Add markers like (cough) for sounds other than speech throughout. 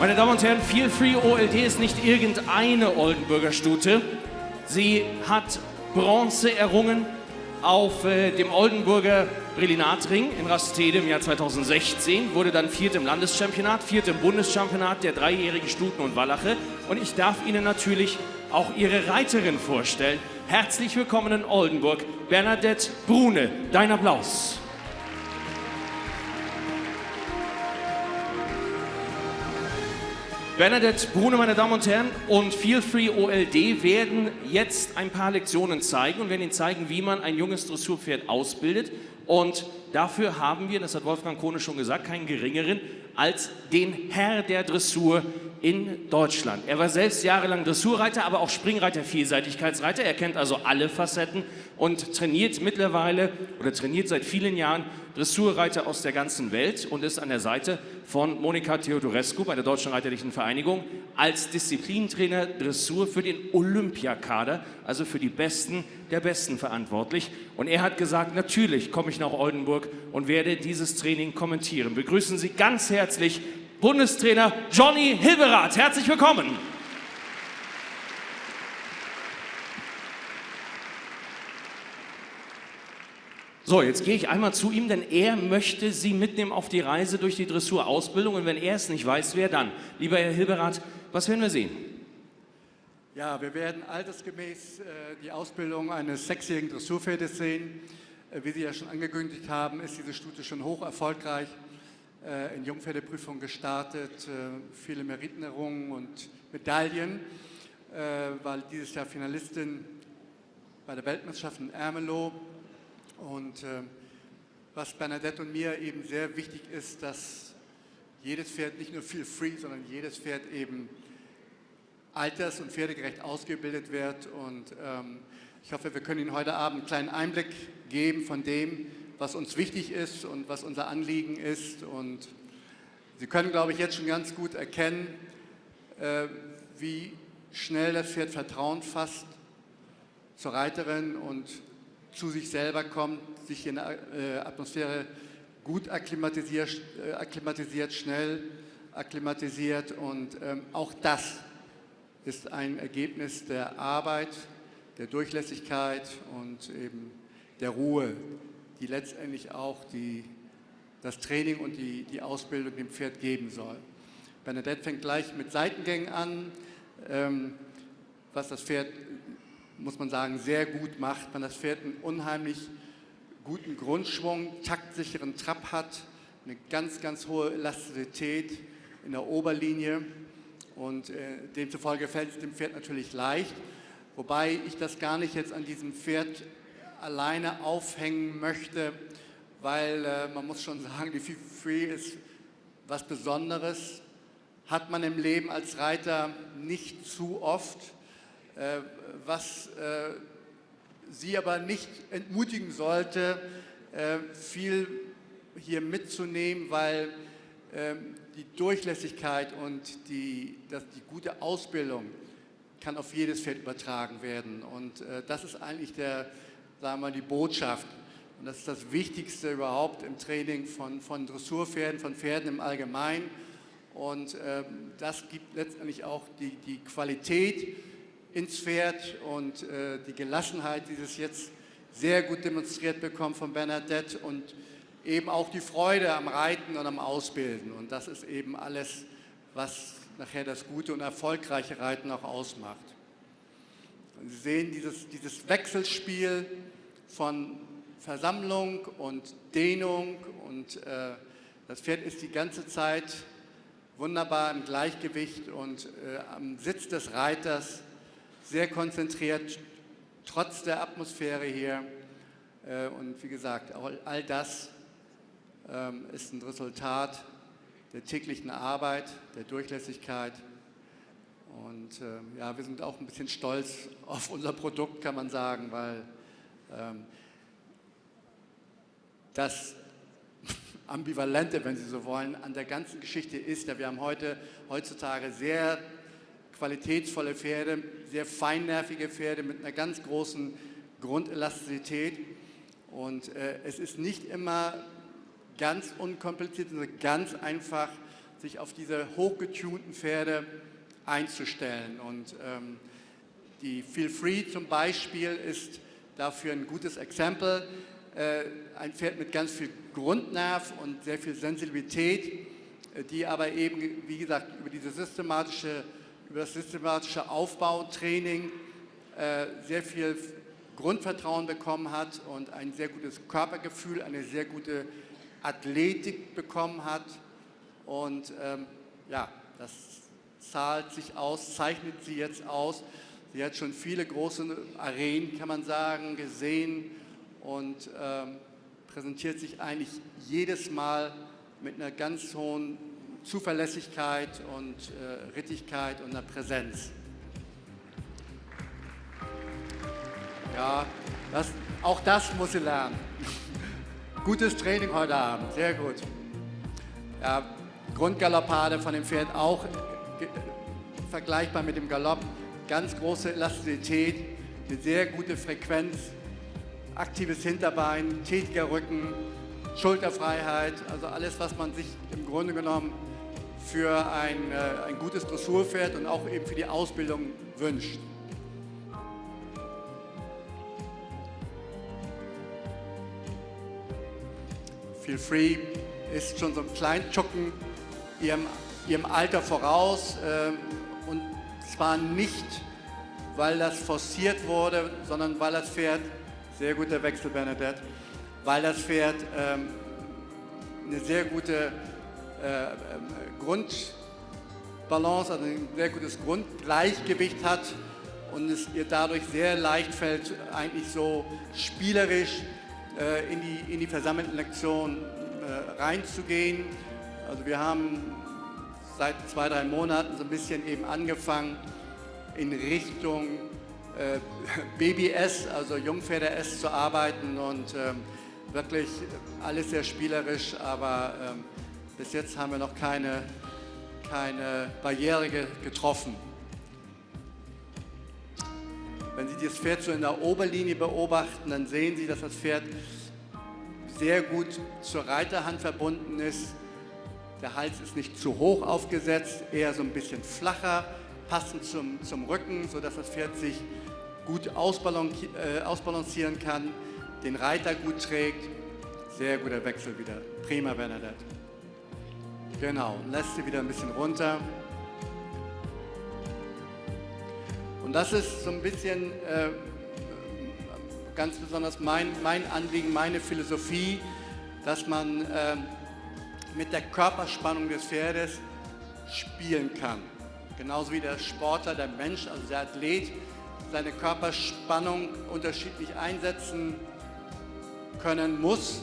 Meine Damen und Herren, Feel Free OLD ist nicht irgendeine Oldenburger Stute. Sie hat Bronze errungen auf äh, dem Oldenburger Brillinatring in Rastede im Jahr 2016, wurde dann viert im Landeschampionat, viert im Bundeschampionat der dreijährigen Stuten und Wallache. Und ich darf Ihnen natürlich auch Ihre Reiterin vorstellen. Herzlich willkommen in Oldenburg, Bernadette Brune. Dein Applaus. Bernadette Brune, meine Damen und Herren, und Feel Free OLD werden jetzt ein paar Lektionen zeigen und werden Ihnen zeigen, wie man ein junges Dressurpferd ausbildet. Und dafür haben wir, das hat Wolfgang Kohne schon gesagt, keinen geringeren als den Herr der Dressur in Deutschland. Er war selbst jahrelang Dressurreiter, aber auch Springreiter, Vielseitigkeitsreiter. Er kennt also alle Facetten und trainiert mittlerweile oder trainiert seit vielen Jahren Dressurreiter aus der ganzen Welt und ist an der Seite von Monika Theodorescu bei der Deutschen Reiterlichen Vereinigung als Disziplintrainer Dressur für den Olympiakader, also für die Besten der Besten verantwortlich. Und er hat gesagt, natürlich komme ich nach Oldenburg und werde dieses Training kommentieren. Begrüßen Sie ganz herzlich Bundestrainer Johnny Hilberath. Herzlich willkommen. So, jetzt gehe ich einmal zu ihm, denn er möchte Sie mitnehmen auf die Reise durch die Dressurausbildung. Und wenn er es nicht weiß, wer dann? Lieber Herr Hilberath, was werden wir sehen? Ja, wir werden altersgemäß äh, die Ausbildung eines sechsjährigen Dressurpferdes sehen. Äh, wie Sie ja schon angekündigt haben, ist diese Stute schon hoch erfolgreich äh, in Jungpferdeprüfung gestartet, äh, viele Meritenerrungen und Medaillen, äh, war dieses Jahr Finalistin bei der Weltmeisterschaft in Ermelo und äh, was Bernadette und mir eben sehr wichtig ist, dass jedes Pferd nicht nur viel free, sondern jedes Pferd eben alters- und pferdegerecht ausgebildet wird. Und ähm, ich hoffe, wir können Ihnen heute Abend einen kleinen Einblick geben von dem, was uns wichtig ist und was unser Anliegen ist. Und Sie können, glaube ich, jetzt schon ganz gut erkennen, äh, wie schnell das Pferd Vertrauen fasst zur Reiterin und zu sich selber kommt, sich in der äh, Atmosphäre gut akklimatisiert, äh, akklimatisiert, schnell akklimatisiert und ähm, auch das ist ein Ergebnis der Arbeit, der Durchlässigkeit und eben der Ruhe, die letztendlich auch die, das Training und die, die Ausbildung dem Pferd geben soll. Bernadette fängt gleich mit Seitengängen an, ähm, was das Pferd muss man sagen, sehr gut macht. Man das Pferd einen unheimlich guten Grundschwung, taktsicheren Trab hat, eine ganz, ganz hohe Elastizität in der Oberlinie und äh, demzufolge fällt es dem Pferd natürlich leicht, wobei ich das gar nicht jetzt an diesem Pferd alleine aufhängen möchte, weil äh, man muss schon (laughs) sagen, die Free ist was Besonderes, hat man im Leben als Reiter nicht zu oft. Äh, was äh, Sie aber nicht entmutigen sollte, äh, viel hier mitzunehmen, weil ähm, die Durchlässigkeit und die, das, die gute Ausbildung kann auf jedes Feld übertragen werden. Und das ist eigentlich der, sagen wir mal, die Botschaft. Und das ist das Wichtigste überhaupt im Training von, von Dressurpferden, von Pferden im Allgemeinen. Und ähm, das gibt letztendlich auch die, die Qualität, ins Pferd und äh, die Gelassenheit, die es jetzt sehr gut demonstriert bekommen von Bernadette und eben auch die Freude am Reiten und am Ausbilden. Und das ist eben alles, was nachher das gute und erfolgreiche Reiten auch ausmacht. Und Sie sehen dieses, dieses Wechselspiel von Versammlung und Dehnung und äh, das Pferd ist die ganze Zeit wunderbar im Gleichgewicht und äh, am Sitz des Reiters sehr konzentriert, trotz der Atmosphäre hier. Äh, und wie gesagt, all das ähm, ist ein Resultat der täglichen Arbeit, der Durchlässigkeit. Und ähm, ja, wir sind auch ein bisschen stolz auf unser Produkt, kann man sagen, weil ähm, das Ambivalente, wenn Sie so wollen, an der ganzen Geschichte ist ja, wir haben heute, heutzutage sehr qualitätsvolle Pferde, sehr feinnervige Pferde mit einer ganz großen Grundelastizität. Und äh, es ist nicht immer ganz unkompliziert, sondern ganz einfach sich auf diese hochgetunten Pferde einzustellen. Und ähm, die Feel Free zum Beispiel ist dafür ein gutes Exempel. Äh, ein Pferd mit ganz viel Grundnerv und sehr viel Sensibilität, äh, die aber eben, wie gesagt, über, diese systematische, über das systematische Aufbautraining äh, sehr viel Grundvertrauen bekommen hat und ein sehr gutes Körpergefühl, eine sehr gute Athletik bekommen hat. Und ähm, ja, das zahlt sich aus, zeichnet sie jetzt aus. Sie hat schon viele große Arenen, kann man sagen, gesehen und ähm, präsentiert sich eigentlich jedes Mal mit einer ganz hohen Zuverlässigkeit und äh, Rittigkeit und einer Präsenz. Ja, das, auch das muss sie lernen. (laughs) Gutes Training heute Abend, sehr gut. Ja, Grundgaloppade von dem Pferd auch vergleichbar mit dem Galopp. Ganz große Elastizität, eine sehr gute Frequenz, aktives Hinterbein, tätiger Rücken, Schulterfreiheit, also alles, was man sich im Grunde genommen für ein, äh, ein gutes Dressurpferd und auch eben für die Ausbildung wünscht. Feel Free ist schon so ein Kleintschucken ihrem, ihrem Alter voraus äh, und zwar nicht, weil das forciert wurde, sondern weil das Pferd, sehr guter Wechsel Bernadette, weil das Pferd ähm, eine sehr gute äh, ähm, Grundbalance, also ein sehr gutes Grundgleichgewicht hat und es ihr dadurch sehr leicht fällt, eigentlich so spielerisch äh, in, die, in die versammelten Lektionen äh, reinzugehen. Also wir haben seit zwei, drei Monaten so ein bisschen eben angefangen in Richtung äh, (laughs) BBS, also Jungpferde-S zu arbeiten und ähm, wirklich alles sehr spielerisch, aber ähm, bis jetzt haben wir noch keine, keine Barriere getroffen. Wenn Sie das Pferd so in der Oberlinie beobachten, dann sehen Sie, dass das Pferd sehr gut zur Reiterhand verbunden ist. Der Hals ist nicht zu hoch aufgesetzt, eher so ein bisschen flacher, passend zum, zum Rücken, sodass das Pferd sich gut äh, ausbalancieren kann, den Reiter gut trägt. Sehr guter Wechsel wieder. Prima, Bernadette. Genau, lässt sie wieder ein bisschen runter. Und das ist so ein bisschen äh, ganz besonders mein, mein Anliegen, meine Philosophie, dass man äh, mit der Körperspannung des Pferdes spielen kann. Genauso wie der Sportler, der Mensch, also der Athlet, seine Körperspannung unterschiedlich einsetzen können muss,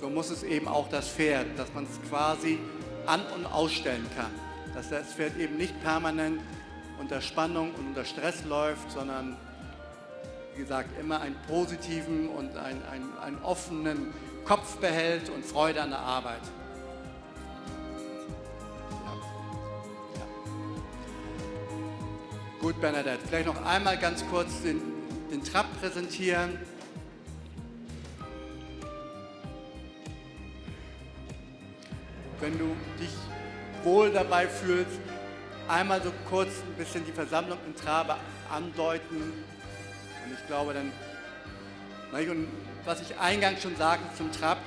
so muss es eben auch das Pferd, dass man es quasi an- und ausstellen kann. Dass das Pferd eben nicht permanent unter Spannung und unter Stress läuft, sondern wie gesagt, immer einen positiven und einen, einen, einen offenen Kopf behält und Freude an der Arbeit. Gut, Bernadette, vielleicht noch einmal ganz kurz den, den Trab präsentieren. Wenn du dich wohl dabei fühlst, einmal so kurz ein bisschen die Versammlung in Trabe andeuten. Und ich glaube dann, und was ich eingangs schon sagte zum Trab,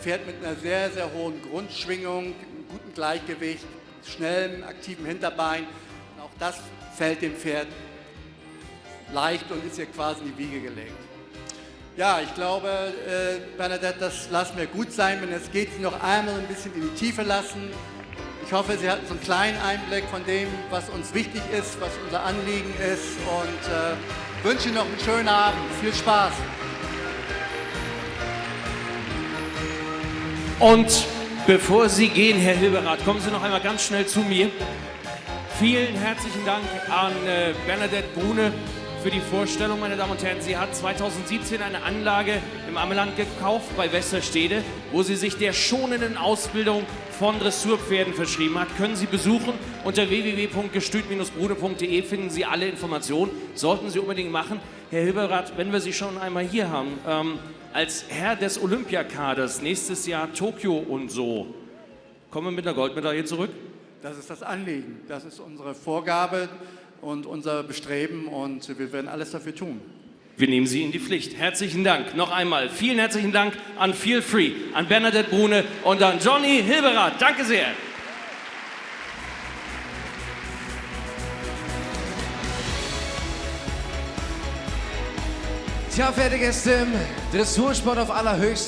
fährt mit einer sehr, sehr hohen Grundschwingung, einem guten Gleichgewicht, schnellem, aktiven Hinterbein. Und auch das fällt dem Pferd leicht und ist ihr quasi in die Wiege gelegt. Ja, ich glaube, äh, Bernadette, das lassen wir gut sein. Wenn es geht, Sie noch einmal ein bisschen in die Tiefe lassen. Ich hoffe, Sie hatten so einen kleinen Einblick von dem, was uns wichtig ist, was unser Anliegen ist und äh, wünsche Ihnen noch einen schönen Abend. Viel Spaß. Und bevor Sie gehen, Herr Hilberath, kommen Sie noch einmal ganz schnell zu mir. Vielen herzlichen Dank an äh, Bernadette Brune für die Vorstellung, meine Damen und Herren. Sie hat 2017 eine Anlage im Ammeland gekauft bei Westerstede, wo sie sich der schonenden Ausbildung von Dressurpferden verschrieben hat. Können Sie besuchen. Unter www.gestüt-brude.de finden Sie alle Informationen. Sollten Sie unbedingt machen. Herr Hilberath, wenn wir Sie schon einmal hier haben, ähm, als Herr des Olympiakaders nächstes Jahr Tokio und so, kommen wir mit einer Goldmedaille zurück? Das ist das Anliegen, das ist unsere Vorgabe und unser Bestreben und wir werden alles dafür tun. Wir nehmen Sie in die Pflicht. Herzlichen Dank. Noch einmal vielen herzlichen Dank an Feel Free, an Bernadette Brune und an Johnny Hilberath. Danke sehr. Tja, fertig ist im Dressursport auf allerhöchstem